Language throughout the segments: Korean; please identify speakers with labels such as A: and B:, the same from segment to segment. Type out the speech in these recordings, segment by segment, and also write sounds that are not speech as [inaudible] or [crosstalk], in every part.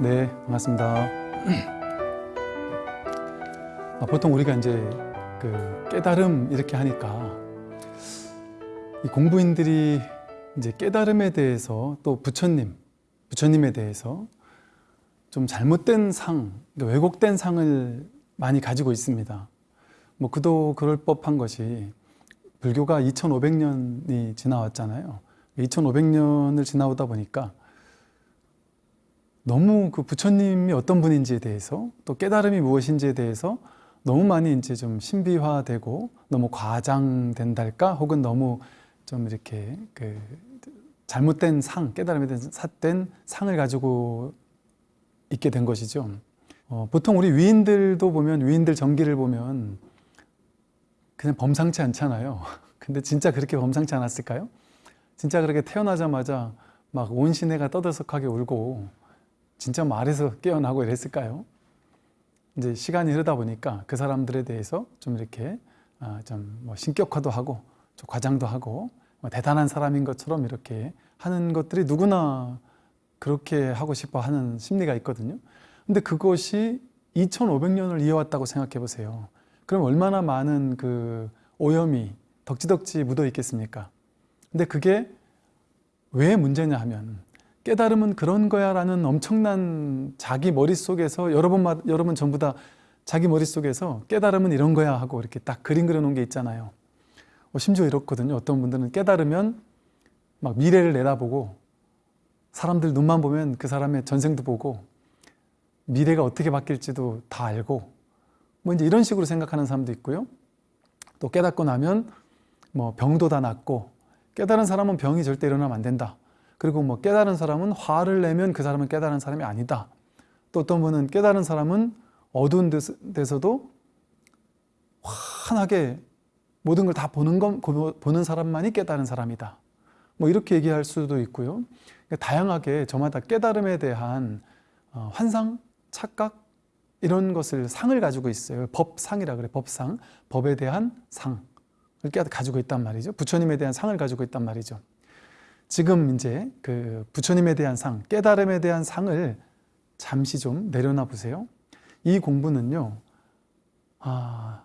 A: 네, 반갑습니다. 아, 보통 우리가 이제 그 깨달음 이렇게 하니까 이 공부인들이 이제 깨달음에 대해서 또 부처님, 부처님에 대해서 좀 잘못된 상, 그러니까 왜곡된 상을 많이 가지고 있습니다. 뭐 그도 그럴 법한 것이 불교가 2500년이 지나왔잖아요. 2500년을 지나오다 보니까 너무 그 부처님이 어떤 분인지에 대해서 또 깨달음이 무엇인지에 대해서 너무 많이 이제 좀 신비화되고 너무 과장된달까 혹은 너무 좀 이렇게 그 잘못된 상 깨달음에 대한 삿된 상을 가지고 있게 된 것이죠. 어, 보통 우리 위인들도 보면 위인들 전기를 보면 그냥 범상치 않잖아요. [laughs] 근데 진짜 그렇게 범상치 않았을까요? 진짜 그렇게 태어나자마자 막 온 시내가 떠들썩하게 울고 진짜 말에서 깨어나고 이랬을까요? 이제 시간이 흐르다 보니까 그 사람들에 대해서 좀 이렇게 아, 좀뭐 신격화도 하고 좀 과장도 하고 뭐 대단한 사람인 것처럼 이렇게 하는 것들이 누구나 그렇게 하고 싶어 하는 심리가 있거든요. 근데 그것이 2500년을 이어왔다고 생각해 보세요. 그럼 얼마나 많은 그 오염이 덕지덕지 묻어 있겠습니까? 근데 그게 왜 문제냐 하면 깨달음은 그런 거야 라는 엄청난 자기 머릿속에서 여러분, 여러분 전부 다 자기 머릿속에서 깨달음은 이런 거야 하고 이렇게 딱 그림 그려놓은 게 있잖아요. 어, 심지어 이렇거든요. 어떤 분들은 깨달으면 막 미래를 내다보고 사람들 눈만 보면 그 사람의 전생도 보고 미래가 어떻게 바뀔지도 다 알고 뭐 이제 이런 식으로 생각하는 사람도 있고요. 또 깨닫고 나면 뭐 병도 다 낫고 깨달은 사람은 병이 절대 일어나면 안 된다. 그리고 뭐 깨달은 사람은 화를 내면 그 사람은 깨달은 사람이 아니다. 또 어떤 분은 깨달은 사람은 어두운 데서도 환하게 모든 걸 다 보는 건 보는 사람만이 깨달은 사람이다. 뭐 이렇게 얘기할 수도 있고요. 그러니까 다양하게 저마다 깨달음에 대한 어, 환상, 착각 이런 것을 상을 가지고 있어요. 법상이라 그래. 법상. 법에 대한 상을 가지고 있단 말이죠. 부처님에 대한 상을 가지고 있단 말이죠. 지금 이제 그 부처님에 대한 상, 깨달음에 대한 상을 잠시 좀 내려놔 보세요. 이 공부는요, 아,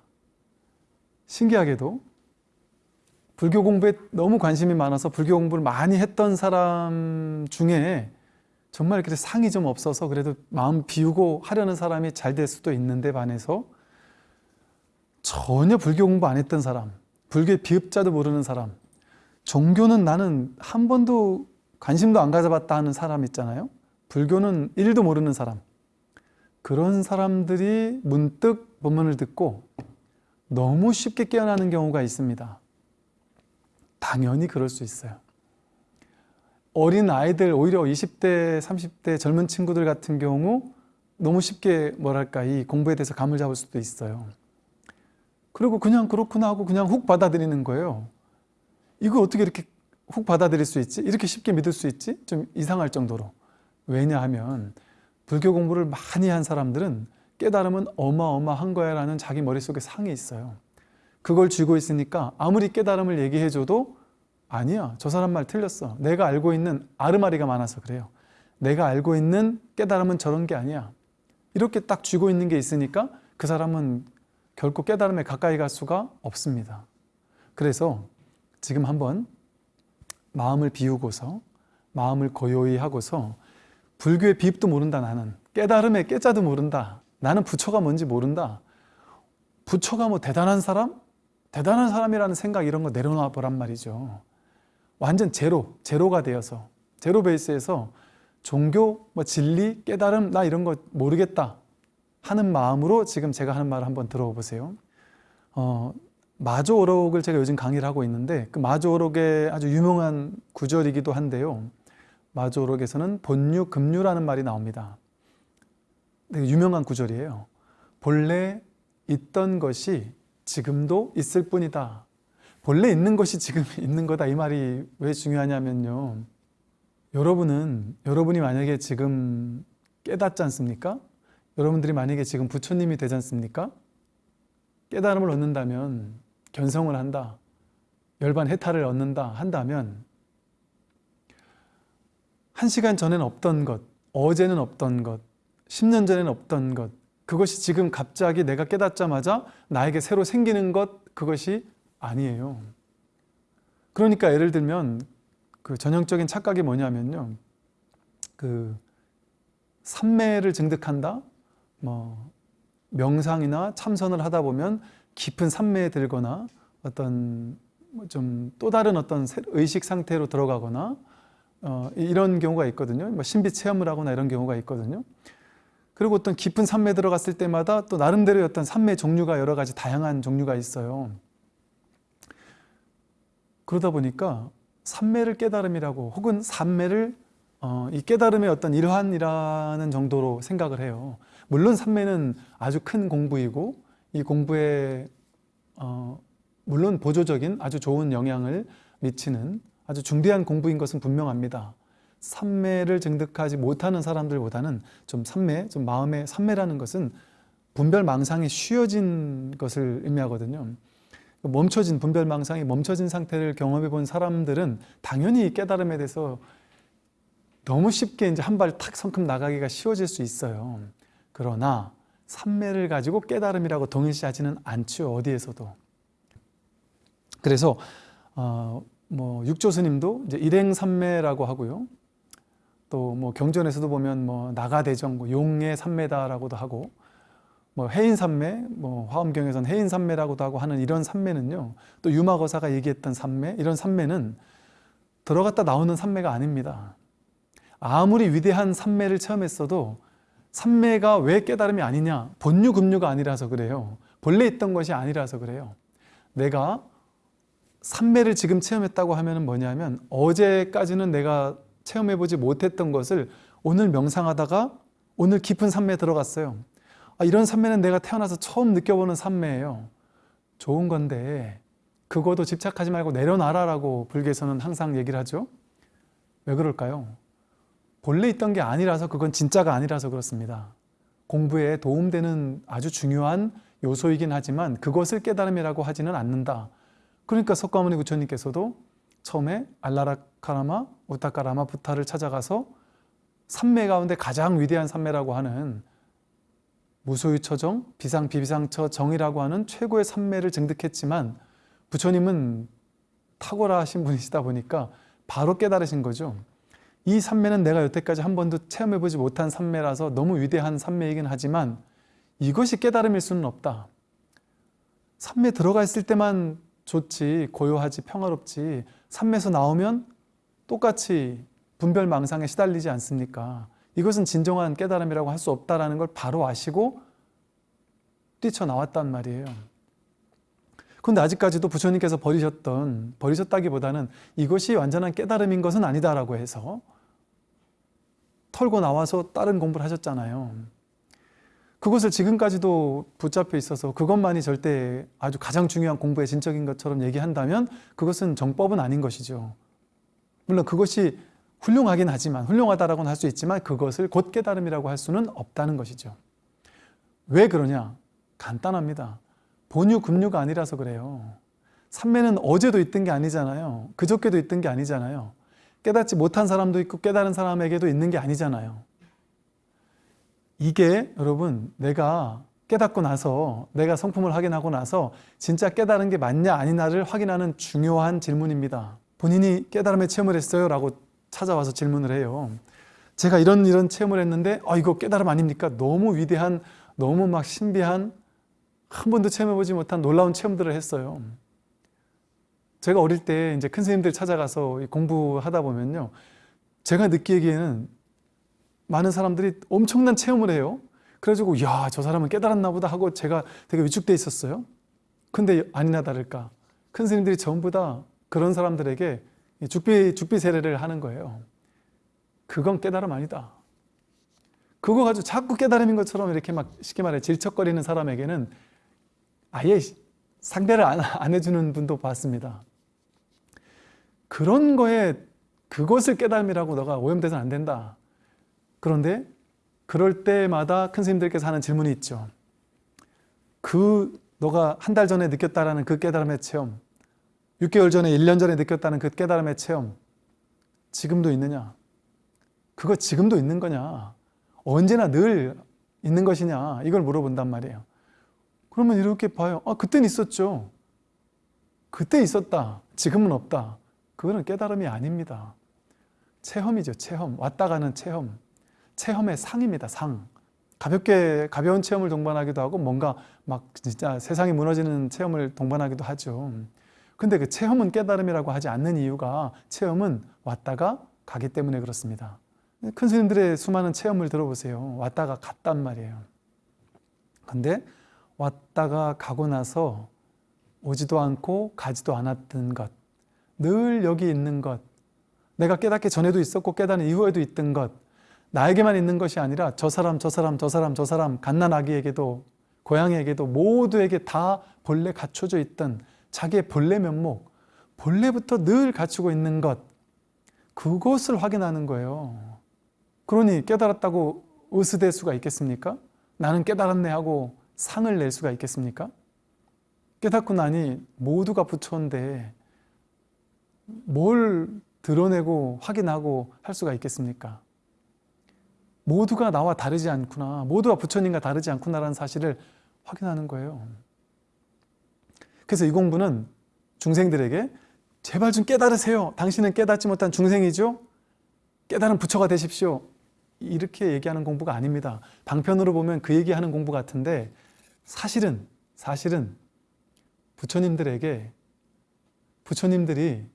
A: 신기하게도 불교 공부에 너무 관심이 많아서 불교 공부를 많이 했던 사람 중에 정말 이렇게 상이 좀 없어서 그래도 마음 비우고 하려는 사람이 잘 될 수도 있는데 반해서 전혀 불교 공부 안 했던 사람, 불교의 비읍자도 모르는 사람, 종교는 나는 한 번도 관심도 안 가져봤다 하는 사람 있잖아요. 불교는 일도 모르는 사람. 그런 사람들이 문득 본문을 듣고 너무 쉽게 깨어나는 경우가 있습니다. 당연히 그럴 수 있어요. 어린 아이들, 오히려 20대, 30대 젊은 친구들 같은 경우 너무 쉽게 뭐랄까 이 공부에 대해서 감을 잡을 수도 있어요. 그리고 그냥 그렇구나 하고 그냥 훅 받아들이는 거예요. 이거 어떻게 이렇게 훅 받아들일 수 있지? 이렇게 쉽게 믿을 수 있지? 좀 이상할 정도로. 왜냐하면 불교 공부를 많이 한 사람들은 깨달음은 어마어마한 거야 라는 자기 머릿속에 상이 있어요. 그걸 쥐고 있으니까 아무리 깨달음을 얘기해줘도 아니야 저 사람 말 틀렸어. 내가 알고 있는 아르마리가 많아서 그래요. 내가 알고 있는 깨달음은 저런 게 아니야. 이렇게 딱 쥐고 있는 게 있으니까 그 사람은 결코 깨달음에 가까이 갈 수가 없습니다. 그래서 지금 한번 마음을 비우고서 마음을 고요히 하고서 불교의 비입도 모른다 나는. 깨달음의 깨자도 모른다. 나는 부처가 뭔지 모른다. 부처가 뭐 대단한 사람? 대단한 사람이라는 생각 이런 거 내려놔 보란 말이죠. 완전 제로, 제로가 되어서 제로 베이스에서 종교, 뭐 진리, 깨달음 나 이런 거 모르겠다 하는 마음으로 지금 제가 하는 말을 한번 들어보세요. 어, 마조오록을 제가 요즘 강의를 하고 있는데 그 마조오록의 아주 유명한 구절이기도 한데요. 마조오록에서는 본유, 금유라는 말이 나옵니다. 되게 유명한 구절이에요. 본래 있던 것이 지금도 있을 뿐이다. 본래 있는 것이 지금 [laughs] 있는 거다. 이 말이 왜 중요하냐면요. 여러분은 여러분이 만약에 지금 깨닫지 않습니까? 여러분들이 만약에 지금 부처님이 되지 않습니까? 깨달음을 얻는다면 견성을 한다, 열반 해탈을 얻는다 한다면 한 시간 전엔 없던 것, 어제는 없던 것, 10년 전에는 없던 것, 그것이 지금 갑자기 내가 깨닫자마자 나에게 새로 생기는 것, 그것이 아니에요. 그러니까 예를 들면 그 전형적인 착각이 뭐냐면요. 그 삼매를 증득한다? 뭐 명상이나 참선을 하다 보면 깊은 삼매에 들거나 어떤 뭐좀또 다른 어떤 새- 의식 상태로 들어가거나 어, 이런 경우가 있거든요. 뭐 신비 체험을 하거나 이런 경우가 있거든요. 그리고 어떤 깊은 산매에 들어갔을 때마다 또 나름대로의 어떤 산매 종류가 여러 가지 다양한 종류가 있어요. 그러다 보니까 산매를 깨달음이라고 혹은 산매를 어, 이 깨달음의 어떤 일환이라는 정도로 생각을 해요. 물론 산매는 아주 큰 공부이고 이 공부에 어, 물론 보조적인 아주 좋은 영향을 미치는 아주 중대한 공부인 것은 분명합니다. 삼매를 증득하지 못하는 사람들보다는 좀 삼매, 좀 마음의 삼매라는 것은 분별 망상이 쉬어진 것을 의미하거든요. 멈춰진 분별 망상이 멈춰진 상태를 경험해 본 사람들은 당연히 이 깨달음에 대해서 너무 쉽게 이제 한 발 탁 성큼 나가기가 쉬워질 수 있어요. 그러나 삼매를 가지고 깨달음이라고 동일시하지는 않죠. 어디에서도. 그래서 어, 뭐 육조 스님도 이제 일행삼매라고 하고요. 또 뭐 경전에서도 보면 뭐 나가대정, 뭐 용의 삼매다라고도 하고 뭐 해인삼매, 뭐 화엄경에서는 해인삼매라고도 하고 하는 이런 삼매는요. 또 유마거사가 얘기했던 삼매, 이런 삼매는 들어갔다 나오는 삼매가 아닙니다. 아무리 위대한 삼매를 체험했어도 삼매가 왜 깨달음이 아니냐? 본유 금유가 아니라서 그래요. 본래 있던 것이 아니라서 그래요. 내가 삼매를 지금 체험했다고 하면 뭐냐면 어제까지는 내가 체험해보지 못했던 것을 오늘 명상하다가 오늘 깊은 삼매에 들어갔어요. 아, 이런 삼매는 내가 태어나서 처음 느껴보는 삼매예요. 좋은 건데 그거도 집착하지 말고 내려놔라라고 불교에서는 항상 얘기를 하죠. 왜 그럴까요? 본래 있던 게 아니라서 그건 진짜가 아니라서 그렇습니다. 공부에 도움되는 아주 중요한 요소이긴 하지만 그것을 깨달음이라고 하지는 않는다. 그러니까 석가모니 부처님께서도 처음에 알라라카라마, 우타카라마, 부타를 찾아가서 삼매 가운데 가장 위대한 삼매라고 하는 무소유처정, 비상, 비비상처 정이라고 하는 최고의 삼매를 증득했지만 부처님은 탁월하신 분이시다 보니까 바로 깨달으신 거죠. 이 삼매는 내가 여태까지 한 번도 체험해보지 못한 삼매라서 너무 위대한 삼매이긴 하지만 이것이 깨달음일 수는 없다. 삼매 들어가 있을 때만 좋지, 고요하지, 평화롭지 삼매에서 나오면 똑같이 분별망상에 시달리지 않습니까? 이것은 진정한 깨달음이라고 할 수 없다는 걸 바로 아시고 뛰쳐나왔단 말이에요. 그런데 아직까지도 부처님께서 버리셨던, 버리셨다기보다는 이것이 완전한 깨달음인 것은 아니다라고 해서 털고 나와서 다른 공부를 하셨잖아요. 그것을 지금까지도 붙잡혀 있어서 그것만이 절대 아주 가장 중요한 공부의 진적인 것처럼 얘기한다면 그것은 정법은 아닌 것이죠. 물론 그것이 훌륭하긴 하지만 훌륭하다라고는 할 수 있지만 그것을 곧 깨달음이라고 할 수는 없다는 것이죠. 왜 그러냐? 간단합니다. 본유 금유가 아니라서 그래요. 삼매는 어제도 있던 게 아니잖아요. 그저께도 있던 게 아니잖아요. 깨닫지 못한 사람도 있고 깨달은 사람에게도 있는 게 아니잖아요. 이게 여러분 내가 깨닫고 나서 내가 성품을 확인하고 나서 진짜 깨달은 게 맞냐 아니냐를 확인하는 중요한 질문입니다. 본인이 깨달음의 체험을 했어요 라고 찾아와서 질문을 해요. 제가 이런 이런 체험을 했는데 아 이거 깨달음 아닙니까? 너무 위대한 너무 막 신비한 한 번도 체험해보지 못한 놀라운 체험들을 했어요. 제가 어릴 때 이제 큰 스님들 찾아가서 공부하다 보면요. 제가 느끼기에는 많은 사람들이 엄청난 체험을 해요. 그래가지고 야 저 사람은 깨달았나 보다 하고 제가 되게 위축돼 있었어요. 근데 아니나 다를까 큰 스님들이 전부 다 그런 사람들에게 죽비, 죽비 세례를 하는 거예요. 그건 깨달음 아니다. 그거 가지고 자꾸 깨달음인 것처럼 이렇게 막 쉽게 말해 질척거리는 사람에게는 아예 상대를 안, 안 해주는 분도 봤습니다. 그런 거에 그것을 깨달음이라고 너가 오염돼서는 안 된다. 그런데 그럴 때마다 큰 스님들께서 하는 질문이 있죠. 그 너가 한 달 전에 느꼈다라는 그 깨달음의 체험 6개월 전에 1년 전에 느꼈다는 그 깨달음의 체험 지금도 있느냐? 그거 지금도 있는 거냐? 언제나 늘 있는 것이냐? 이걸 물어본단 말이에요. 그러면 이렇게 봐요. 아, 그땐 있었죠. 그때 있었다. 지금은 없다. 그거는 깨달음이 아닙니다. 체험이죠. 체험. 왔다 가는 체험. 체험의 상입니다. 상. 가볍게 가벼운 체험을 동반하기도 하고 뭔가 막 진짜 세상이 무너지는 체험을 동반하기도 하죠. 근데 그 체험은 깨달음이라고 하지 않는 이유가 체험은 왔다가 가기 때문에 그렇습니다. 큰 스님들의 수많은 체험을 들어보세요. 왔다가 갔단 말이에요. 근데 왔다가 가고 나서 오지도 않고 가지도 않았던 것, 늘 여기 있는 것, 내가 깨닫기 전에도 있었고 깨닫는 이후에도 있던 것, 나에게만 있는 것이 아니라 저 사람, 저 사람, 저 사람, 저 사람, 갓난아기에게도 고양이에게도 모두에게 다 본래 갖춰져 있던 자기의 본래 면목, 본래부터 늘 갖추고 있는 것, 그것을 확인하는 거예요. 그러니 깨달았다고 으스댈 수가 있겠습니까? 나는 깨달았네 하고 상을 낼 수가 있겠습니까? 깨닫고 나니 모두가 부처인데 뭘 드러내고 확인하고 할 수가 있겠습니까? 모두가 나와 다르지 않구나. 모두가 부처님과 다르지 않구나라는 사실을 확인하는 거예요. 그래서 이 공부는 중생들에게 제발 좀 깨달으세요. 당신은 깨닫지 못한 중생이죠? 깨달은 부처가 되십시오. 이렇게 얘기하는 공부가 아닙니다. 방편으로 보면 그 얘기하는 공부 같은데 사실은 사실은 부처님들에게 부처님들이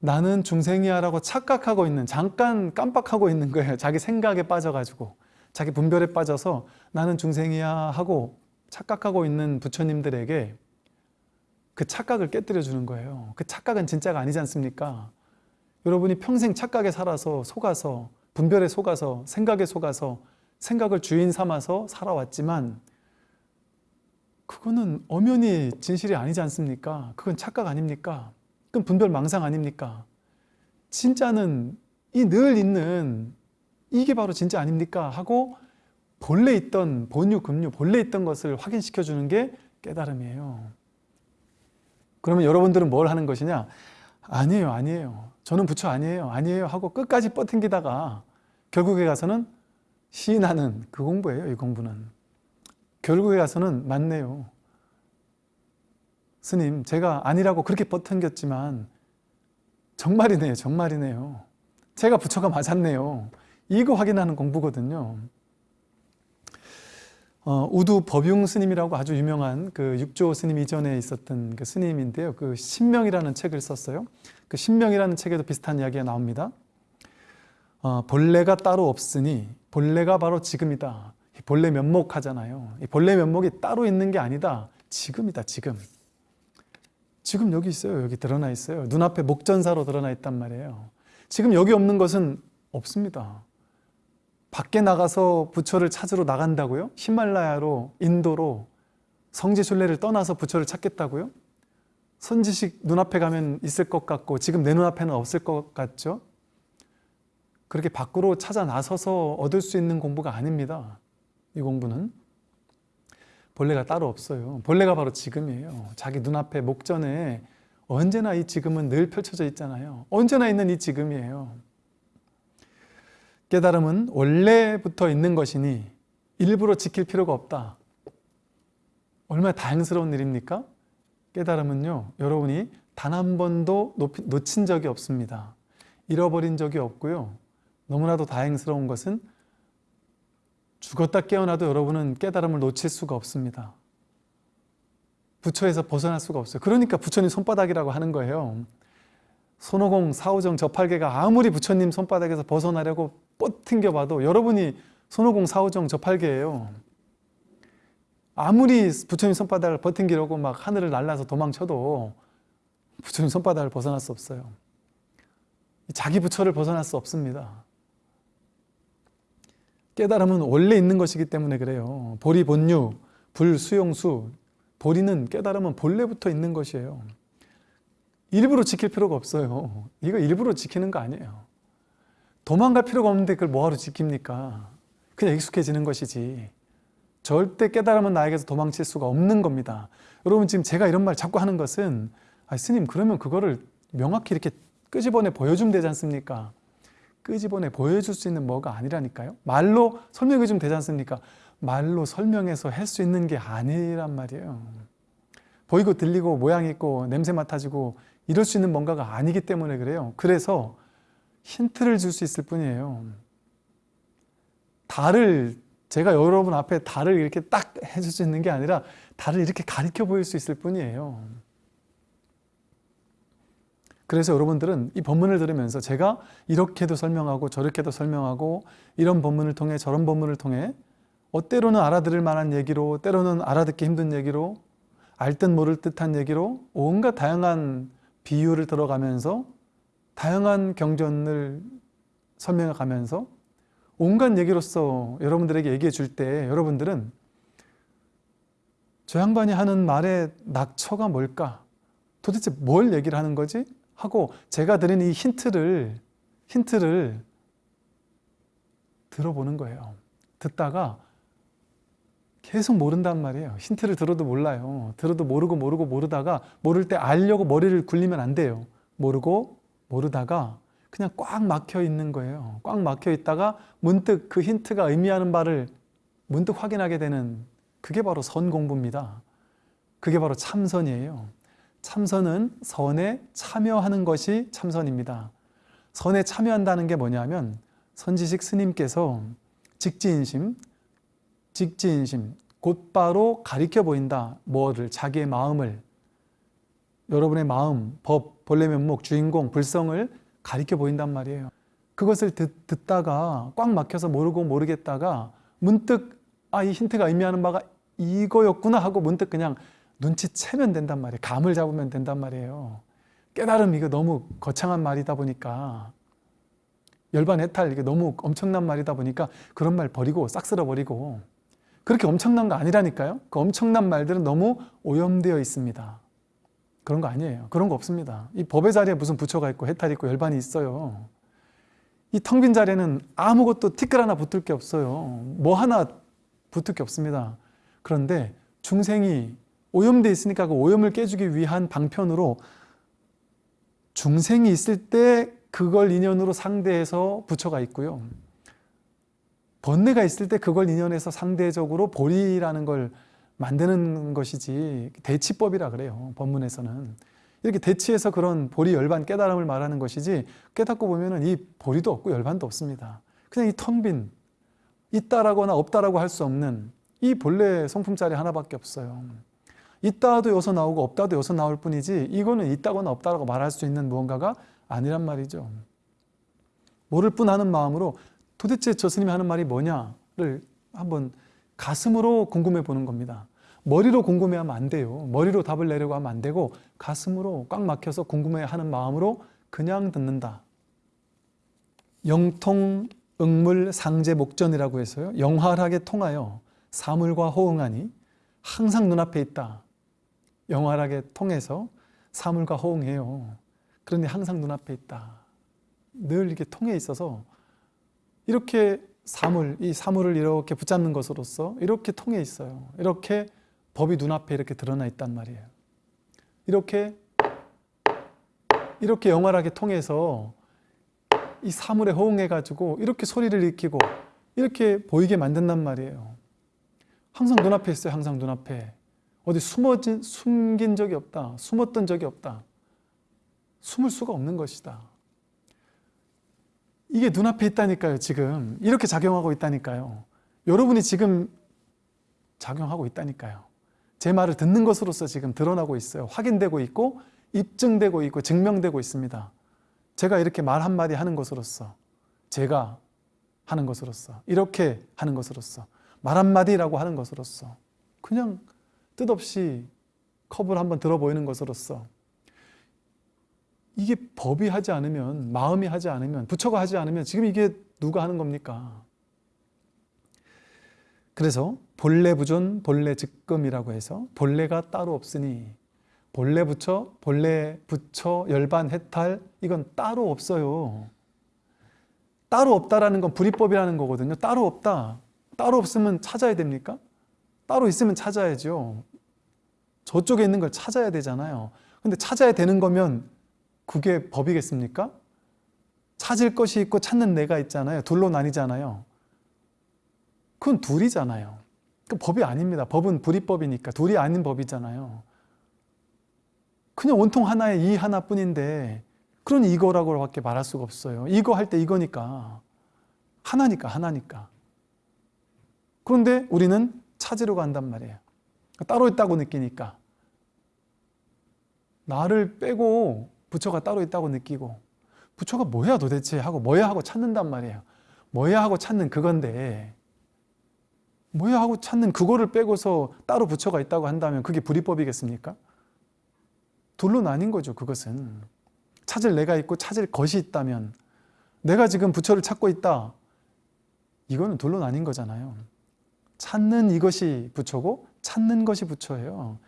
A: 나는 중생이야 라고 착각하고 있는 잠깐 깜빡하고 있는 거예요. [laughs] 자기 생각에 빠져가지고 자기 분별에 빠져서 나는 중생이야 하고 착각하고 있는 부처님들에게 그 착각을 깨뜨려 주는 거예요. 그 착각은 진짜가 아니지 않습니까? 여러분이 평생 착각에 살아서 속아서 분별에 속아서 생각에 속아서 생각을 주인 삼아서 살아왔지만 그거는 엄연히 진실이 아니지 않습니까 그건 착각 아닙니까 그럼 분별 망상 아닙니까? 진짜는 이 늘 있는 이게 바로 진짜 아닙니까? 하고 본래 있던 본유, 금유, 본래 있던 것을 확인시켜 주는 게 깨달음이에요. 그러면 여러분들은 뭘 하는 것이냐? 아니에요, 아니에요. 저는 부처 아니에요, 아니에요 하고 끝까지 뻗팅기다가 결국에 가서는 시인하는 그 공부예요, 이 공부는. 결국에 가서는 맞네요. 스님 제가 아니라고 그렇게 버팅겼지만 정말이네요 정말이네요. 제가 부처가 맞았네요. 이거 확인하는 공부거든요. 어, 우두 법융 스님이라고 아주 유명한 그 육조 스님 이전에 있었던 그 스님인데요. 그 신명이라는 책을 썼어요. 그 신명이라는 책에도 비슷한 이야기가 나옵니다. 어, 본래가 따로 없으니 본래가 바로 지금이다 본래 면목 하잖아요 이 본래 면목이 따로 있는 게 아니다 지금이다 지금 지금 여기 있어요. 여기 드러나 있어요. 눈앞에 목전사로 드러나 있단 말이에요. 지금 여기 없는 것은 없습니다. 밖에 나가서 부처를 찾으러 나간다고요? 히말라야로, 인도로 성지순례를 떠나서 부처를 찾겠다고요? 선지식 눈앞에 가면 있을 것 같고 지금 내 눈앞에는 없을 것 같죠? 그렇게 밖으로 찾아 나서서 얻을 수 있는 공부가 아닙니다. 이 공부는. 본래가 따로 없어요. 본래가 바로 지금이에요. 자기 눈앞에 목전에 언제나 이 지금은 늘 펼쳐져 있잖아요. 언제나 있는 이 지금이에요. 깨달음은 원래부터 있는 것이니 일부러 지킬 필요가 없다. 얼마나 다행스러운 일입니까? 깨달음은요. 여러분이 단 한 번도 놓친 적이 없습니다. 잃어버린 적이 없고요. 너무나도 다행스러운 것은 죽었다 깨어나도 여러분은 깨달음을 놓칠 수가 없습니다. 부처에서 벗어날 수가 없어요. 그러니까 부처님 손바닥이라고 하는 거예요. 손오공, 사오정, 저팔계가 아무리 부처님 손바닥에서 벗어나려고 뻗팅겨 봐도 여러분이 손오공, 사오정, 저팔계예요. 아무리 부처님 손바닥을 버팅기려고 막 하늘을 날라서 도망쳐도 부처님 손바닥을 벗어날 수 없어요. 자기 부처를 벗어날 수 없습니다. 깨달음은 원래 있는 것이기 때문에 그래요. 보리 본유, 불 수용수. 보리는 깨달음은 본래부터 있는 것이에요. 일부러 지킬 필요가 없어요. 이거 일부러 지키는 거 아니에요. 도망갈 필요가 없는데 그걸 뭐하러 지킵니까? 그냥 익숙해지는 것이지. 절대 깨달음은 나에게서 도망칠 수가 없는 겁니다. 여러분 지금 제가 이런 말 자꾸 하는 것은 아, 스님 그러면 그거를 명확히 이렇게 끄집어내 보여주면 되지 않습니까? 끄집어내 보여줄 수 있는 뭐가 아니라니까요. 말로 설명해 주면 되지 않습니까? 말로 설명해서 할 수 있는 게 아니란 말이에요. 보이고 들리고 모양 있고 냄새 맡아지고 이럴 수 있는 뭔가가 아니기 때문에 그래요. 그래서 힌트를 줄 수 있을 뿐이에요. 달을 제가 여러분 앞에 달을 이렇게 딱 해줄 수 있는 게 아니라 달을 이렇게 가리켜 보일 수 있을 뿐이에요. 그래서 여러분들은 이 본문을 들으면서 제가 이렇게도 설명하고 저렇게도 설명하고 이런 본문을 통해 저런 본문을 통해 어, 때로는 알아들을 만한 얘기로 때로는 알아듣기 힘든 얘기로 알 듯 모를 듯한 얘기로 온갖 다양한 비유를 들어가면서 다양한 경전을 설명해 가면서 온갖 얘기로서 여러분들에게 얘기해 줄 때 여러분들은 저 양반이 하는 말의 낙처가 뭘까? 도대체 뭘 얘기를 하는 거지? 하고 제가 드린 이 힌트를 힌트를 들어보는 거예요. 듣다가 계속 모른단 말이에요. 힌트를 들어도 몰라요. 들어도 모르고 모르고 모르다가 모를 때 알려고 머리를 굴리면 안 돼요. 모르고 모르다가 그냥 꽉 막혀 있는 거예요. 꽉 막혀 있다가 문득 그 힌트가 의미하는 바를 문득 확인하게 되는 그게 바로 선 공부입니다. 그게 바로 참선이에요. 참선은 선에 참여하는 것이 참선입니다. 선에 참여한다는 게 뭐냐면 선지식 스님께서 직지인심, 직지인심, 곧바로 가리켜 보인다. 뭐를? 자기의 마음을, 여러분의 마음, 법, 본래 면목, 주인공, 불성을 가리켜 보인단 말이에요. 그것을 듣, 듣다가 꽉 막혀서 모르고 모르겠다가 문득 아, 이 힌트가 의미하는 바가 이거였구나 하고 문득 그냥 눈치채면 된단 말이에요. 감을 잡으면 된단 말이에요. 깨달음 이거 너무 거창한 말이다 보니까 열반 해탈 이게 너무 엄청난 말이다 보니까 그런 말 버리고 싹 쓸어버리고 그렇게 엄청난 거 아니라니까요. 그 엄청난 말들은 너무 오염되어 있습니다. 그런 거 아니에요. 그런 거 없습니다. 이 법의 자리에 무슨 부처가 있고 해탈이 있고 열반이 있어요. 이 텅 빈 자리에는 아무것도 티끌 하나 붙을 게 없어요. 뭐 하나 붙을 게 없습니다. 그런데 중생이 오염돼 있으니까 그 오염을 깨주기 위한 방편으로 중생이 있을 때 그걸 인연으로 상대해서 부처가 있고요. 번뇌가 있을 때 그걸 인연해서 상대적으로 보리라는 걸 만드는 것이지 대치법이라 그래요. 법문에서는. 이렇게 대치해서 그런 보리 열반 깨달음을 말하는 것이지 깨닫고 보면 이 보리도 없고 열반도 없습니다. 그냥 이 텅빈 있다라거나 없다라고 할 수 없는 이 본래 성품짜리 하나밖에 없어요. 있다도 여기서 나오고 없다도 여기서 나올 뿐이지 이거는 있다거나 없다라고 말할 수 있는 무언가가 아니란 말이죠. 모를 뿐 하는 마음으로 도대체 저 스님이 하는 말이 뭐냐를 한번 가슴으로 궁금해 보는 겁니다. 머리로 궁금해하면 안 돼요. 머리로 답을 내려고 하면 안 되고 가슴으로 꽉 막혀서 궁금해하는 마음으로 그냥 듣는다. 영통 응물 상제 목전이라고 해서요. 영활하게 통하여 사물과 호응하니 항상 눈앞에 있다. 영활하게 통해서 사물과 호응해요. 그런데 항상 눈앞에 있다. 늘 이렇게 통해 있어서 이렇게 사물, 이 사물을 이렇게 붙잡는 것으로서 이렇게 통해 있어요. 이렇게 법이 눈앞에 이렇게 드러나 있단 말이에요. 이렇게 이렇게 영활하게 통해서 이 사물에 호응해가지고 이렇게 소리를 일으키고 이렇게 보이게 만든단 말이에요. 항상 눈앞에 있어요. 항상 눈앞에. 어디 숨어진, 숨긴 적이 없다. 숨었던 적이 없다. 숨을 수가 없는 것이다. 이게 눈앞에 있다니까요, 지금. 이렇게 작용하고 있다니까요. 여러분이 지금 작용하고 있다니까요. 제 말을 듣는 것으로서 지금 드러나고 있어요. 확인되고 있고, 입증되고 있고, 증명되고 있습니다. 제가 이렇게 말 한마디 하는 것으로서, 제가 하는 것으로서, 이렇게 하는 것으로서, 말 한마디라고 하는 것으로서, 그냥 뜻없이 컵을 한번 들어 보이는 것으로서, 이게 법이 하지 않으면 마음이 하지 않으면 부처가 하지 않으면 지금 이게 누가 하는 겁니까? 그래서 본래 부존 본래 즉금이라고 해서 본래가 따로 없으니 본래 부처 본래 부처 열반 해탈 이건 따로 없어요. 따로 없다라는 건 불이법이라는 거거든요. 따로 없다. 따로 없으면 찾아야 됩니까? 따로 있으면 찾아야죠. 저쪽에 있는 걸 찾아야 되잖아요. 근데 찾아야 되는 거면 그게 법이겠습니까? 찾을 것이 있고 찾는 내가 있잖아요. 둘로 나뉘잖아요. 그건 둘이잖아요. 그 법이 아닙니다. 법은 불이법이니까 둘이 아닌 법이잖아요. 그냥 온통 하나의 이 하나뿐인데 그러니 이거라고 밖에 말할 수가 없어요. 이거 할 때 이거니까 하나니까 하나니까. 그런데 우리는 찾으러 간단 말이에요. 따로 있다고 느끼니까 나를 빼고 부처가 따로 있다고 느끼고 부처가 뭐야 도대체 하고 뭐야 하고 찾는단 말이에요. 뭐야 하고 찾는 그건데 뭐야 하고 찾는 그거를 빼고서 따로 부처가 있다고 한다면 그게 불이법이겠습니까? 둘로 나뉜 거죠 그것은 찾을 내가 있고 찾을 것이 있다면 내가 지금 부처를 찾고 있다 이거는 둘로 나뉜 거잖아요 찾는 이것이 부처고 찾는 것이 부처예요.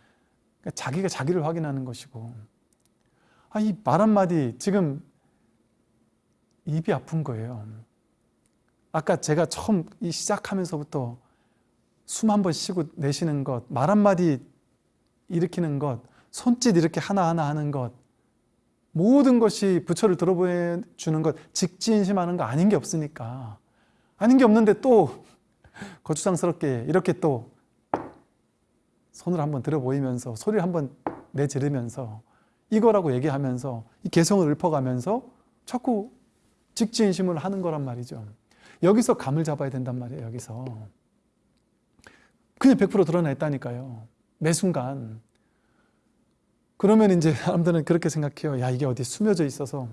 A: 그러니까 자기가 자기를 확인하는 것이고. 아, 이 말 한마디 지금 입이 아픈 거예요. 아까 제가 처음 이 시작하면서부터 숨 한 번 쉬고 내쉬는 것, 말 한마디 일으키는 것, 손짓 이렇게 하나하나 하는 것, 모든 것이 부처를 들어보여주는 것, 직지인심하는 거 아닌 게 없으니까. 아닌 게 없는데 또 거추장스럽게 이렇게 또 손을 한번 들어 보이면서 소리를 한번 내지르면서 이거라고 얘기하면서 이 개성을 읊어가면서 자꾸 직지인심을 하는 거란 말이죠. 여기서 감을 잡아야 된단 말이에요. 여기서. 그냥 100% 드러나 있다니까요. 매 순간. 그러면 이제 사람들은 그렇게 생각해요. 야, 이게 어디 숨겨져 있어서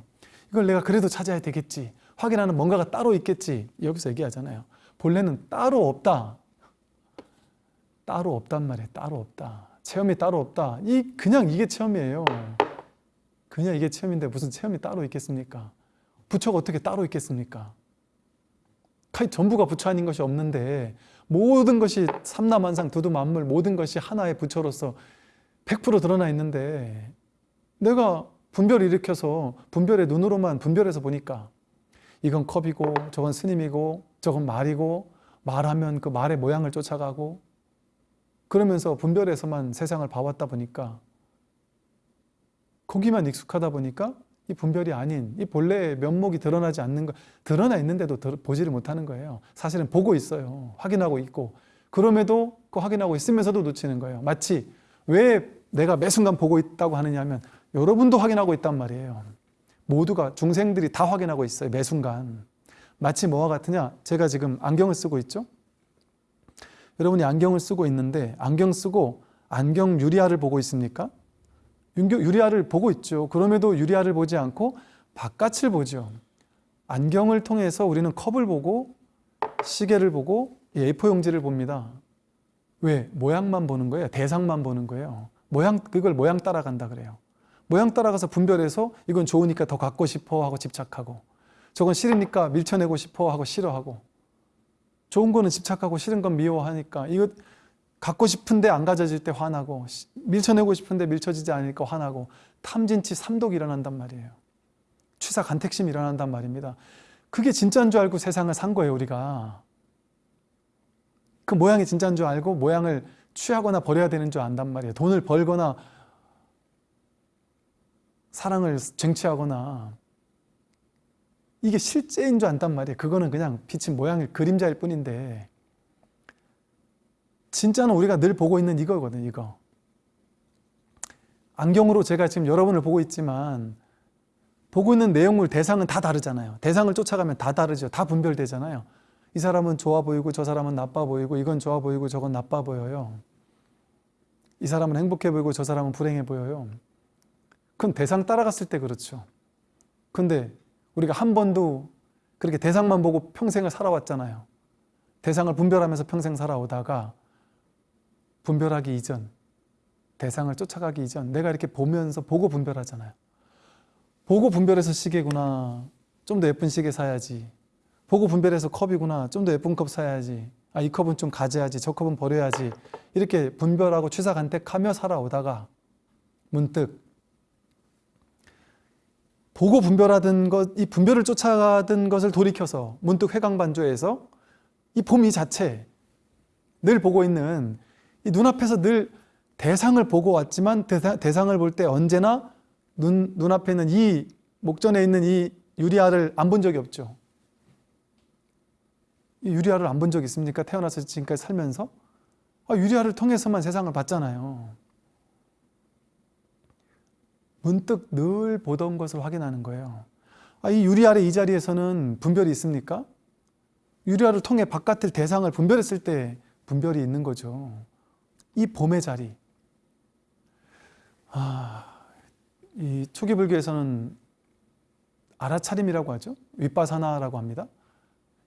A: 이걸 내가 그래도 찾아야 되겠지. 확인하는 뭔가가 따로 있겠지. 여기서 얘기하잖아요. 본래는 따로 없다. 따로 없단 말이에요. 따로 없다. 체험이 따로 없다. 이 그냥 이게 체험이에요. 그냥 이게 체험인데 무슨 체험이 따로 있겠습니까? 부처가 어떻게 따로 있겠습니까? 전부가 부처 아닌 것이 없는데 모든 것이 삼라만상 두두만물 모든 것이 하나의 부처로서 100% 드러나 있는데 내가 분별을 일으켜서 분별의 눈으로만 분별해서 보니까 이건 컵이고 저건 스님이고 저건 말이고 말하면 그 말의 모양을 쫓아가고 그러면서 분별해서만 세상을 봐왔다 보니까 거기만 익숙하다 보니까 이 분별이 아닌 이 본래의 면목이 드러나지 않는 거 드러나 있는데도 보지를 못하는 거예요. 사실은 보고 있어요. 확인하고 있고 그럼에도 그 확인하고 있으면서도 놓치는 거예요. 마치 왜 내가 매 순간 보고 있다고 하느냐 하면 여러분도 확인하고 있단 말이에요. 모두가 중생들이 다 확인하고 있어요. 매 순간. 마치 뭐와 같으냐? 제가 지금 안경을 쓰고 있죠. 여러분이 안경을 쓰고 있는데 안경 쓰고 안경 유리알을 보고 있습니까? 유리알을 보고 있죠. 그럼에도 유리알을 보지 않고 바깥을 보죠. 안경을 통해서 우리는 컵을 보고 시계를 보고 A4 용지를 봅니다. 왜? 모양만 보는 거예요. 대상만 보는 거예요. 모양 그걸 모양 따라간다 그래요. 모양 따라가서 분별해서 이건 좋으니까 더 갖고 싶어 하고 집착하고 저건 싫으니까 밀쳐내고 싶어 하고 싫어하고 좋은 거는 집착하고 싫은 건 미워하니까 이거 갖고 싶은데 안 가져질 때 화나고 밀쳐내고 싶은데 밀쳐지지 않으니까 화나고 탐진치 삼독이 일어난단 말이에요. 취사 간택심이 일어난단 말입니다. 그게 진짜인 줄 알고 세상을 산 거예요 우리가. 그 모양이 진짜인 줄 알고 모양을 취하거나 버려야 되는 줄 안단 말이에요. 돈을 벌거나 사랑을 쟁취하거나 이게 실제인 줄 안단 말이에요. 그거는 그냥 비친 모양의 그림자일 뿐인데 진짜는 우리가 늘 보고 있는 이거거든 이거. 안경으로 제가 지금 여러분을 보고 있지만 보고 있는 내용물 대상은 다 다르잖아요. 대상을 쫓아가면 다 다르죠. 다 분별되잖아요. 이 사람은 좋아 보이고 저 사람은 나빠 보이고 이건 좋아 보이고 저건 나빠 보여요. 이 사람은 행복해 보이고 저 사람은 불행해 보여요. 그건 대상 따라갔을 때 그렇죠. 근데 우리가 한 번도 그렇게 대상만 보고 평생을 살아왔잖아요. 대상을 분별하면서 평생 살아오다가 분별하기 이전 대상을 쫓아가기 이전 내가 이렇게 보면서 보고 분별하잖아요. 보고 분별해서 시계구나 좀 더 예쁜 시계 사야지. 보고 분별해서 컵이구나 좀 더 예쁜 컵 사야지. 아, 이 컵은 좀 가져야지 저 컵은 버려야지. 이렇게 분별하고 취사 간택하며 살아오다가 문득 보고 분별하던 것, 이 분별을 쫓아가던 것을 돌이켜서 문득 회광반조에서 이 봄이 자체 늘 보고 있는 이 눈앞에서 늘 대상을 보고 왔지만 대상, 을 볼 때 언제나 눈, 눈앞에 있는 이 목전에 있는 이 유리아를 안본 적이 없죠. 이 유리아를 안본 적 있습니까? 태어나서 지금까지 살면서 아, 유리아를 통해서만 세상을 봤잖아요. 문득 늘 보던 것을 확인하는 거예요. 아, 이 유리아의 이 자리에서는 분별이 있습니까? 유리아를 통해 바깥을 대상을 분별했을 때 분별이 있는 거죠. 이 봄의 자리. 아, 이 초기 불교에서는 알아차림이라고 하죠. 윗바사나라고 합니다.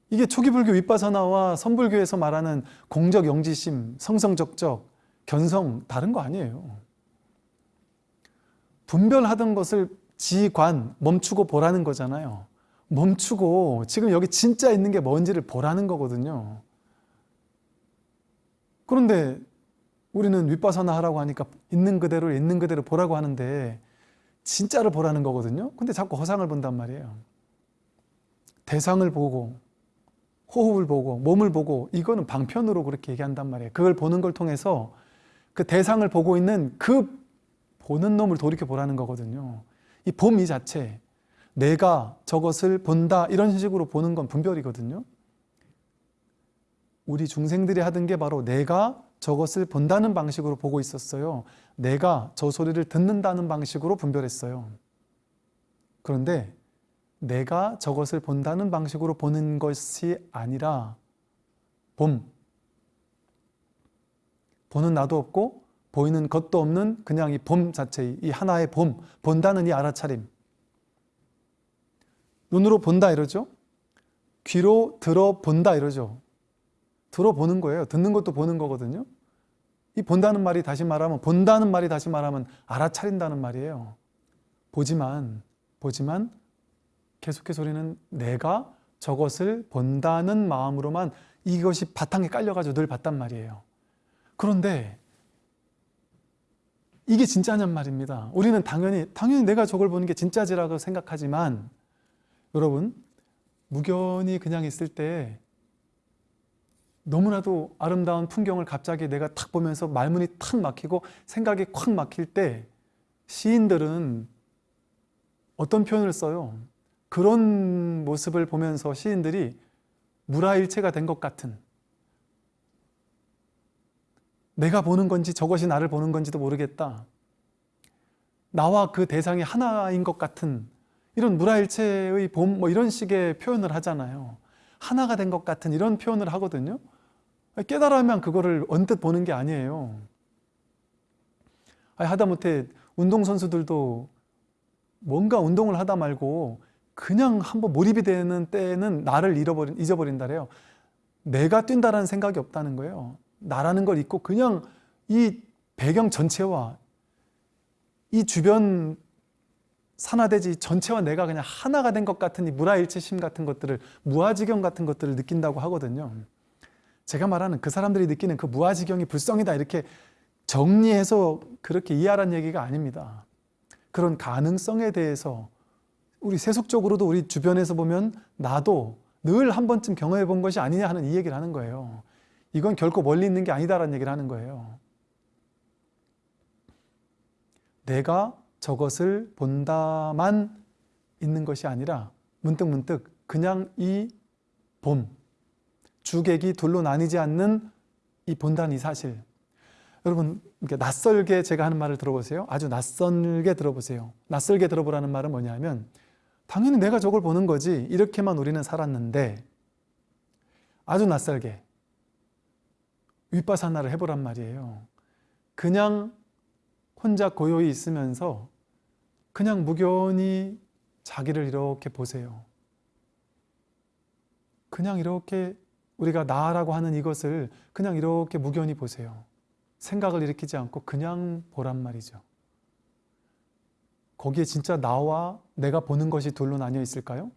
A: 이게 초기 불교 윗바사나와 선불교에서 말하는 공적 영지심, 성성적적, 견성 다른 거 아니에요. 분별하던 것을 지관, 멈추고 보라는 거잖아요. 멈추고 지금 여기 진짜 있는 게 뭔지를 보라는 거거든요. 그런데 우리는 윗바사나 하라고 하니까 있는 그대로 있는 그대로 보라고 하는데 진짜를 보라는 거거든요. 근데 자꾸 허상을 본단 말이에요. 대상을 보고 호흡을 보고 몸을 보고 이거는 방편으로 그렇게 얘기한단 말이에요. 그걸 보는 걸 통해서 그 대상을 보고 있는 그 보는 놈을 돌이켜 보라는 거거든요. 이 봄 이 자체 내가 저것을 본다 이런 식으로 보는 건 분별이거든요. 우리 중생들이 하던 게 바로 내가 저것을 본다는 방식으로 보고 있었어요. 내가 저 소리를 듣는다는 방식으로 분별했어요. 그런데 내가 저것을 본다는 방식으로 보는 것이 아니라 봄. 보는 나도 없고 보이는 것도 없는 그냥 이 봄 자체, 이 하나의 봄, 본다는 이 알아차림. 눈으로 본다 이러죠. 귀로 들어본다 이러죠. 들어보는 거예요. 듣는 것도 보는 거거든요. 이 본다는 말이 다시 말하면 본다는 말이 다시 말하면 알아차린다는 말이에요. 보지만 보지만 계속해서 우리는 내가 저것을 본다는 마음으로만 이것이 바탕에 깔려가지고 늘 봤단 말이에요. 그런데 이게 진짜냔 말입니다. 우리는 당연히 당연히 내가 저걸 보는 게 진짜지라고 생각하지만 여러분 무견이 그냥 있을 때 너무나도 아름다운 풍경을 갑자기 내가 탁 보면서 말문이 탁 막히고 생각이 콱 막힐 때 시인들은 어떤 표현을 써요? 그런 모습을 보면서 시인들이 무라일체가 된 것 같은 내가 보는 건지 저것이 나를 보는 건지도 모르겠다. 나와 그 대상이 하나인 것 같은 이런 무라일체의 봄 뭐 이런 식의 표현을 하잖아요. 하나가 된 것 같은 이런 표현을 하거든요. 깨달으면 그거를 언뜻 보는 게 아니에요. 하다못해 운동선수들도 뭔가 운동을 하다 말고 그냥 한번 몰입이 되는 때는 나를 잃어버린, 잊어버린다래요. 내가 뛴다라는 생각이 없다는 거예요. 나라는 걸 잊고 그냥 이 배경 전체와 이 주변 산화대지 전체와 내가 그냥 하나가 된 것 같은 이 무라일체심 같은 것들을 무아지경 같은 것들을 느낀다고 하거든요. 제가 말하는 그 사람들이 느끼는 그 무아지경이 불성이다 이렇게 정리해서 그렇게 이해하라는 얘기가 아닙니다. 그런 가능성에 대해서 우리 세속적으로도 우리 주변에서 보면 나도 늘 한 번쯤 경험해 본 것이 아니냐 하는 이 얘기를 하는 거예요. 이건 결코 멀리 있는 게 아니다라는 얘기를 하는 거예요. 내가 저것을 본다만 있는 것이 아니라 문득 문득 그냥 이 봄, 주객이 둘로 나뉘지 않는 이 본다는 이 사실. 여러분 낯설게 제가 하는 말을 들어보세요. 아주 낯설게 들어보세요. 낯설게 들어보라는 말은 뭐냐면 당연히 내가 저걸 보는 거지 이렇게만 우리는 살았는데 아주 낯설게 윗바사나를 해보란 말이에요. 그냥 혼자 고요히 있으면서 그냥 무견히 자기를 이렇게 보세요. 그냥 이렇게 우리가 나라고 하는 이것을 그냥 이렇게 무견히 보세요. 생각을 일으키지 않고 그냥 보란 말이죠. 거기에 진짜 나와 내가 보는 것이 둘로 나뉘어 있을까요?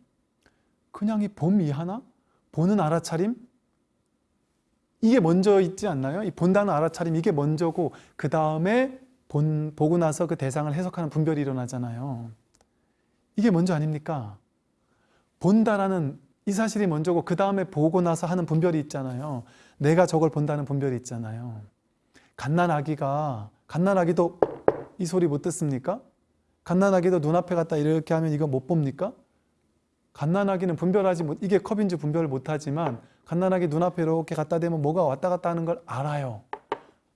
A: 그냥 이 봄이 하나? 보는 알아차림? 이게 먼저 있지 않나요? 이 본다는 알아차림 이게 먼저고 그 다음에 본, 보고 나서 그 대상을 해석하는 분별이 일어나잖아요. 이게 먼저 아닙니까? 본다라는 이 사실이 먼저고 그 다음에 보고 나서 하는 분별이 있잖아요. 내가 저걸 본다는 분별이 있잖아요. 갓난아기가 갓난아기도 이 소리 못 듣습니까? 갓난아기도 눈앞에 갔다 이렇게 하면 이거 못 봅니까? 갓난아기는 분별하지 못 이게 컵인지 분별을 못하지만 갓난아기 눈앞에 이렇게 갖다 대면 뭐가 왔다 갔다 하는 걸 알아요.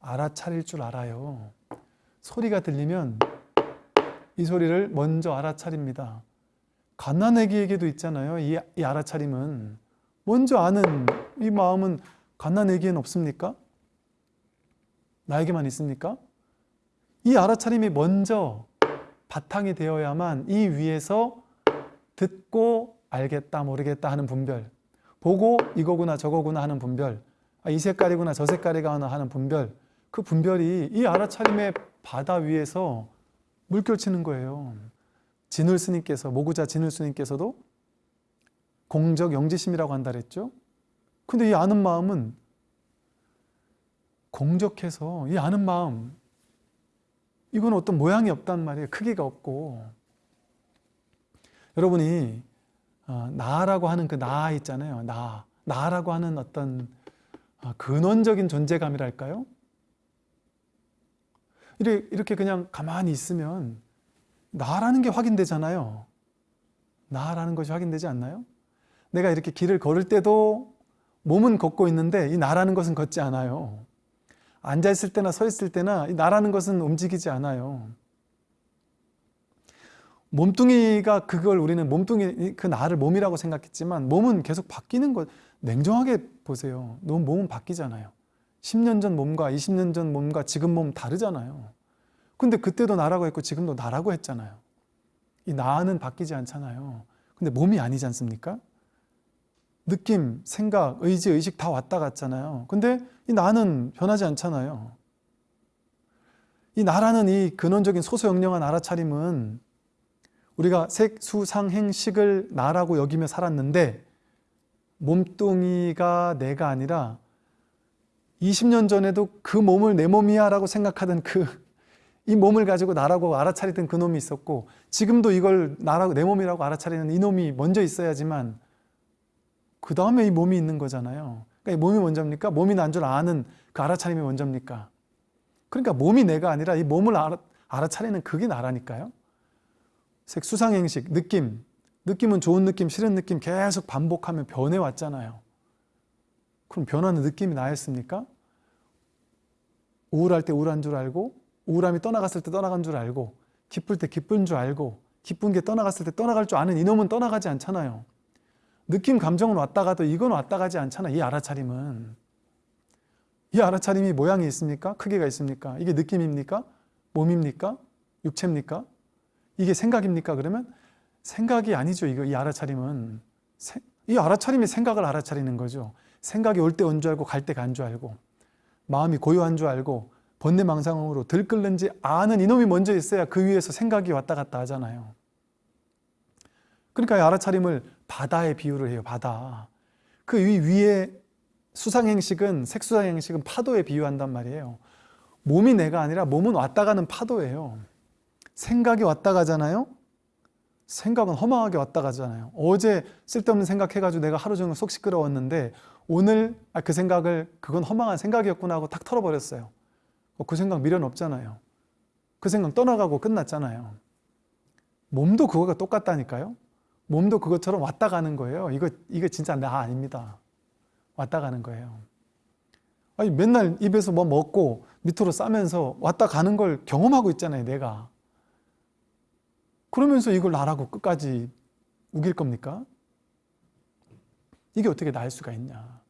A: 알아차릴 줄 알아요. 소리가 들리면 이 소리를 먼저 알아차립니다. 갓난아기에게도 있잖아요. 이, 이 알아차림은 먼저 아는 이 마음은 갓난아기엔 없습니까? 나에게만 있습니까? 이 알아차림이 먼저 바탕이 되어야만 이 위에서 듣고 알겠다 모르겠다 하는 분별 보고 이거구나 저거구나 하는 분별 아, 이 색깔이구나 저 색깔이구나 하는 분별 그 분별이 이 알아차림의 바다 위에서 물결치는 거예요. 진울 스님께서 모구자 진울 스님께서도 공적 영지심이라고 한다 그랬죠? 근데 이 아는 마음은 공적해서 이 아는 마음 이건 어떤 모양이 없단 말이에요. 크기가 없고. 여러분이 어, 나라고 하는 그 나 있잖아요. 나. 나라고 하는 어떤 어, 근원적인 존재감이랄까요? 이렇게, 이렇게 그냥 가만히 있으면 나라는 게 확인되잖아요. 나라는 것이 확인되지 않나요? 내가 이렇게 길을 걸을 때도 몸은 걷고 있는데 이 나라는 것은 걷지 않아요. 앉아 있을 때나 서 있을 때나 이 나라는 것은 움직이지 않아요. 몸뚱이가 그걸 우리는 몸뚱이 그 나를 몸이라고 생각했지만 몸은 계속 바뀌는 것 냉정하게 보세요. 너무 몸은 바뀌잖아요. 10년 전 몸과 20년 전 몸과 지금 몸 다르잖아요. 근데 그때도 나라고 했고 지금도 나라고 했잖아요. 이 나는 바뀌지 않잖아요. 근데 몸이 아니지 않습니까? 느낌, 생각, 의지, 의식 다 왔다 갔잖아요. 근데 이 나는 변하지 않잖아요. 이 나라는 이 근원적인 소소영령한 알아차림은 우리가 색수상행식을 나라고 여기며 살았는데 몸뚱이가 내가 아니라 20년 전에도 그 몸을 내 몸이야 라고 생각하던 그 이 몸을 가지고 나라고 알아차리던 그 놈이 있었고 지금도 이걸 나라고 내 몸이라고 알아차리는 이 놈이 먼저 있어야지만 그 다음에 이 몸이 있는 거잖아요 그러니까 이 몸이 먼저입니까? 몸이 난 줄 아는 그 알아차림이 먼저입니까? 그러니까 몸이 내가 아니라 이 몸을 알아, 알아차리는 그게 나라니까요 색, 수상행식, 느낌 느낌은 좋은 느낌, 싫은 느낌 계속 반복하면 변해왔잖아요 그럼 변하는 느낌이 나였습니까? 우울할 때 우울한 줄 알고 우울함이 떠나갔을 때 떠나간 줄 알고 기쁠 때 기쁜 줄 알고 기쁜 게 떠나갔을 때 떠나갈 줄 아는 이놈은 떠나가지 않잖아요 느낌, 감정은 왔다 가도 이건 왔다 가지 않잖아 이 알아차림은 이 알아차림이 모양이 있습니까? 크기가 있습니까? 이게 느낌입니까? 몸입니까? 육체입니까? 이게 생각입니까? 그러면 생각이 아니죠. 이거 이 알아차림은 이 알아차림이 생각을 알아차리는 거죠. 생각이 올 때 온 줄 알고 갈 때 간 줄 알고 마음이 고요한 줄 알고 번뇌망상으로 들끓는지 아는 이놈이 먼저 있어야 그 위에서 생각이 왔다 갔다 하잖아요. 그러니까 이 알아차림을 바다에 비유를 해요. 바다. 그 위에 수상행식은 색수상행식은 파도에 비유한단 말이에요. 몸이 내가 아니라 몸은 왔다 가는 파도예요. 생각이 왔다 가잖아요. 생각은 허망하게 왔다 가잖아요. 어제 쓸데없는 생각해가지고 내가 하루 종일 속 시끄러웠는데 오늘 아, 그 생각을 그건 허망한 생각이었구나 하고 탁 털어버렸어요. 그 생각 미련 없잖아요. 그 생각 떠나가고 끝났잖아요. 몸도 그거가 똑같다니까요. 몸도 그것처럼 왔다 가는 거예요. 이거, 이거 진짜 나 아닙니다. 왔다 가는 거예요. 아니, 맨날 입에서 뭐 먹고 밑으로 싸면서 왔다 가는 걸 경험하고 있잖아요, 내가. 그러면서 이걸 나라고 끝까지 우길 겁니까? 이게 어떻게 나을 수가 있냐.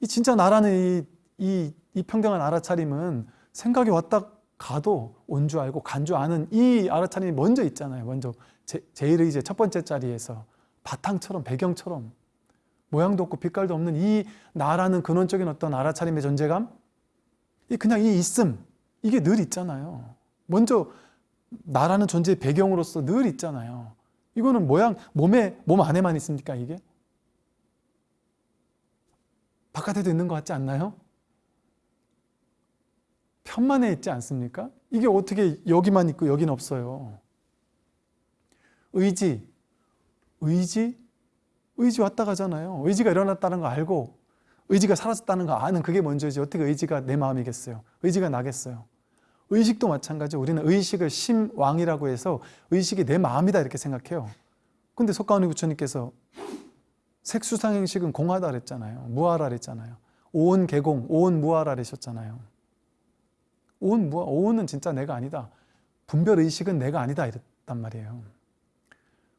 A: 이 진짜 나라는 이, 이, 이 평등한 알아차림은 생각이 왔다 가도 온 줄 알고 간 줄 아는 이 알아차림이 먼저 있잖아요. 먼저 제, 제일 이제 첫 번째 자리에서 바탕처럼 배경처럼 모양도 없고 빛깔도 없는 이 나라는 근원적인 어떤 알아차림의 존재감 이 그냥 이 있음 이게 늘 있잖아요. 먼저 나라는 존재의 배경으로서 늘 있잖아요. 이거는 모양, 몸에, 몸 안에만 있습니까, 이게? 바깥에도 있는 것 같지 않나요? 편만에 있지 않습니까? 이게 어떻게 여기만 있고 여긴 없어요. 의지, 의지, 의지 왔다 가잖아요. 의지가 일어났다는 거 알고 의지가 사라졌다는 거 아는 그게 먼저지 어떻게 의지가 내 마음이겠어요. 의지가 나겠어요. 의식도 마찬가지 우리는 의식을 심왕이라고 해서 의식이 내 마음이다 이렇게 생각해요 근데 석가모니 부처님께서 색수상행식은 공하다 그랬잖아요. 무하라 그랬잖아요. 오온 개공, 오온 무하라 그러셨잖아요. 오온 무하, 오온은 진짜 내가 아니다. 분별 의식은 내가 아니다 이랬단 말이에요.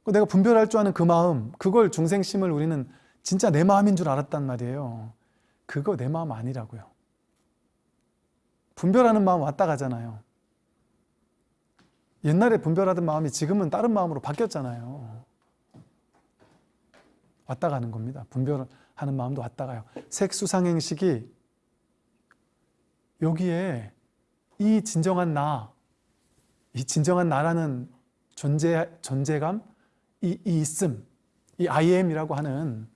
A: 그 내가 분별할 줄 아는 그 마음, 그걸 중생심을 우리는 진짜 내 마음인 줄 알았단 말이에요. 그거 내 마음 아니라고요. 분별하는 마음 왔다 가잖아요. 옛날에 분별하던 마음이 지금은 다른 마음으로 바뀌었잖아요. 왔다 가는 겁니다. 분별하는 마음도 왔다 가요. 색수상행식이 여기에 이 진정한 나, 이 진정한 나라는 존재, 존재감, 이, 이 있음, 이 I am이라고 하는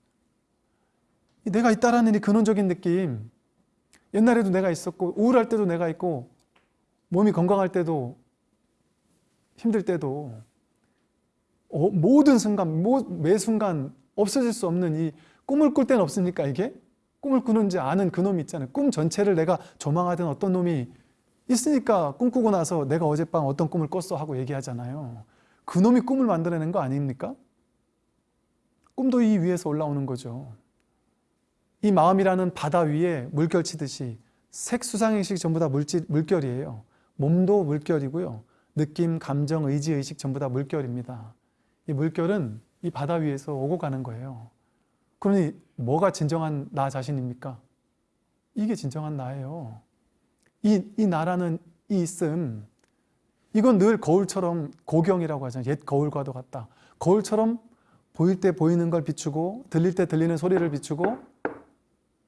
A: 이 내가 있다라는 이 근원적인 느낌 옛날에도 내가 있었고 우울할 때도 내가 있고 몸이 건강할 때도 힘들 때도 어, 모든 순간, 모, 매 순간 없어질 수 없는 이 꿈을 꿀 때는 없습니까 이게? 꿈을 꾸는지 아는 그 놈이 있잖아요 꿈 전체를 내가 조망하던 어떤 놈이 있으니까 꿈꾸고 나서 내가 어젯밤 어떤 꿈을 꿨어 하고 얘기하잖아요 그 놈이 꿈을 만들어낸 거 아닙니까? 꿈도 이 위에서 올라오는 거죠 이 마음이라는 바다 위에 물결 치듯이 색수상의식 전부 다 물질, 물결이에요. 몸도 물결이고요. 느낌, 감정, 의지, 의식 전부 다 물결입니다. 이 물결은 이 바다 위에서 오고 가는 거예요. 그러니 뭐가 진정한 나 자신입니까? 이게 진정한 나예요. 이, 이 나라는 이 있음. 이건 늘 거울처럼 고경이라고 하잖아요. 옛 거울과도 같다. 거울처럼 보일 때 보이는 걸 비추고 들릴 때 들리는 소리를 비추고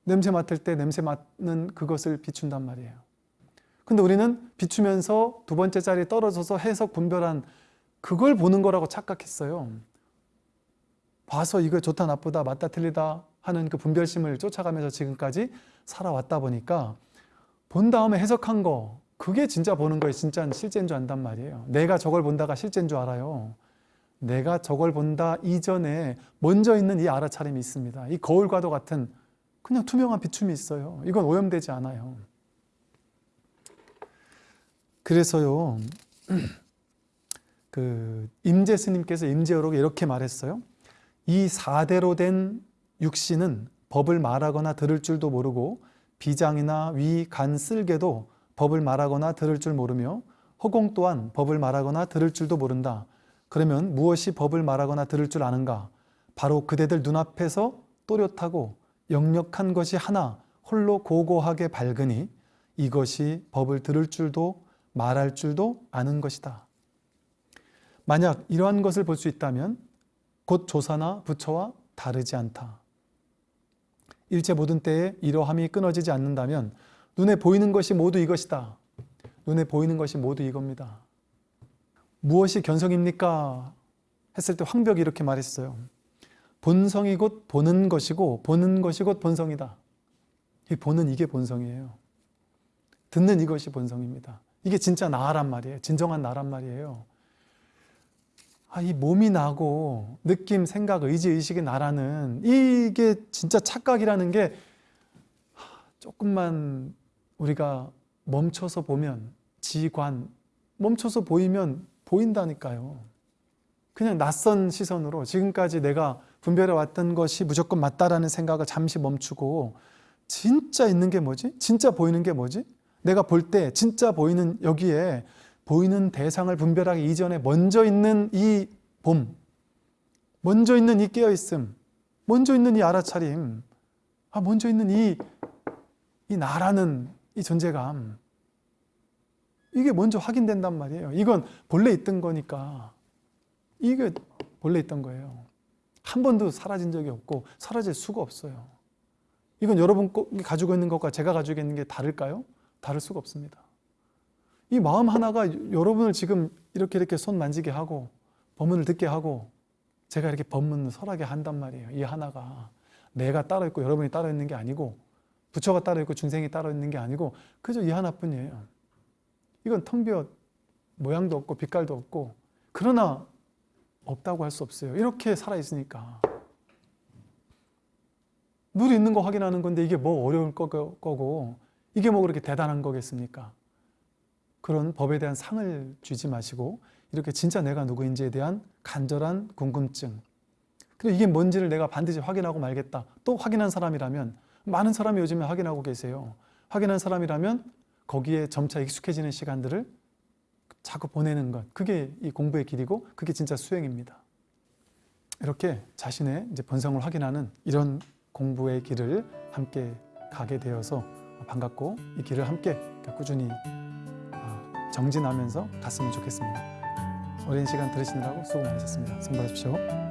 A: 냄새 맡을 때 냄새 맡는 그것을 비춘단 말이에요. 근데 우리는 비추면서 두 번째 자리에 떨어져서 해석 분별한 그걸 보는 거라고 착각했어요. 봐서 이거 좋다 나쁘다 맞다 틀리다 하는 그 분별심을 쫓아가면서 지금까지 살아왔다 보니까 본 다음에 해석한 거 그게 진짜 보는 거에 진짜 실제인 줄 안단 말이에요. 내가 저걸 본다가 실제인 줄 알아요. 내가 저걸 본다 이전에 먼저 있는 이 알아차림이 있습니다. 이 거울과도 같은 그냥 투명한 비춤이 있어요 이건 오염되지 않아요 그래서요 [clears throat] 그 임재 스님께서 임재어록에 이렇게 말했어요 이 사대로 된 육신은 법을 말하거나 들을 줄도 모르고 비장이나 위, 간, 쓸개도 법을 말하거나 들을 줄 모르며 허공 또한 법을 말하거나 들을 줄도 모른다. 그러면 무엇이 법을 말하거나 들을 줄 아는가? 바로 그대들 눈앞에서 또렷하고 역력한 것이 하나 홀로 고고하게 밝으니 이것이 법을 들을 줄도 말할 줄도 아는 것이다. 만약 이러한 것을 볼 수 있다면 곧 조사나 부처와 다르지 않다. 일체 모든 때에 이러함이 끊어지지 않는다면 눈에 보이는 것이 모두 이것이다. 눈에 보이는 것이 모두 이겁니다. 무엇이 견성입니까? 했을 때 황벽이 이렇게 말했어요. 본성이 곧 보는 것이고 보는 것이 곧 본성이다. 이 보는 이게 본성이에요. 듣는 이것이 본성입니다. 이게 진짜 나란 말이에요. 진정한 나란 말이에요. 아, 이 몸이 나고 느낌, 생각, 의지, 의식이 나라는 이게 진짜 착각이라는 게 조금만 우리가 멈춰서 보면 지관, 멈춰서 보이면 보인다니까요. 그냥 낯선 시선으로 지금까지 내가 분별해 왔던 것이 무조건 맞다라는 생각을 잠시 멈추고 진짜 있는 게 뭐지? 진짜 보이는 게 뭐지? 내가 볼 때 진짜 보이는 여기에 보이는 대상을 분별하기 이전에 먼저 있는 이 봄, 먼저 있는 이 깨어있음, 먼저 있는 이 알아차림, 아, 먼저 있는 이, 이 나라는 이 존재감, 이게 먼저 확인된단 말이에요. 이건 본래 있던 거니까 이게 본래 있던 거예요. 한 번도 사라진 적이 없고 사라질 수가 없어요. 이건 여러분 가지고 있는 것과 제가 가지고 있는 게 다를까요? 다를 수가 없습니다. 이 마음 하나가 여러분을 지금 이렇게 이렇게 손 만지게 하고 법문을 듣게 하고 제가 이렇게 법문을 설하게 한단 말이에요. 이 하나가 내가 따로 있고 여러분이 따로 있는 게 아니고 부처가 따로 있고 중생이 따로 있는 게 아니고 그저 이 하나뿐이에요. 이건 텅 비어 모양도 없고 빛깔도 없고 그러나 없다고 할 수 없어요. 이렇게 살아있으니까. 늘 있는 거 확인하는 건데 이게 뭐 어려울 거고 이게 뭐 그렇게 대단한 거겠습니까? 그런 법에 대한 상을 주지 마시고 이렇게 진짜 내가 누구인지에 대한 간절한 궁금증. 그리고 이게 뭔지를 내가 반드시 확인하고 말겠다. 또 확인한 사람이라면 많은 사람이 요즘에 확인하고 계세요. 확인한 사람이라면 거기에 점차 익숙해지는 시간들을 자꾸 보내는 것. 그게 이 공부의 길이고 그게 진짜 수행입니다. 이렇게 자신의 이제 본성을 확인하는 이런 공부의 길을 함께 가게 되어서 반갑고 이 길을 함께 꾸준히 어, 정진하면서 갔으면 좋겠습니다. 오랜 시간 들으시느라고 수고 많으셨습니다. 승 받으십시오.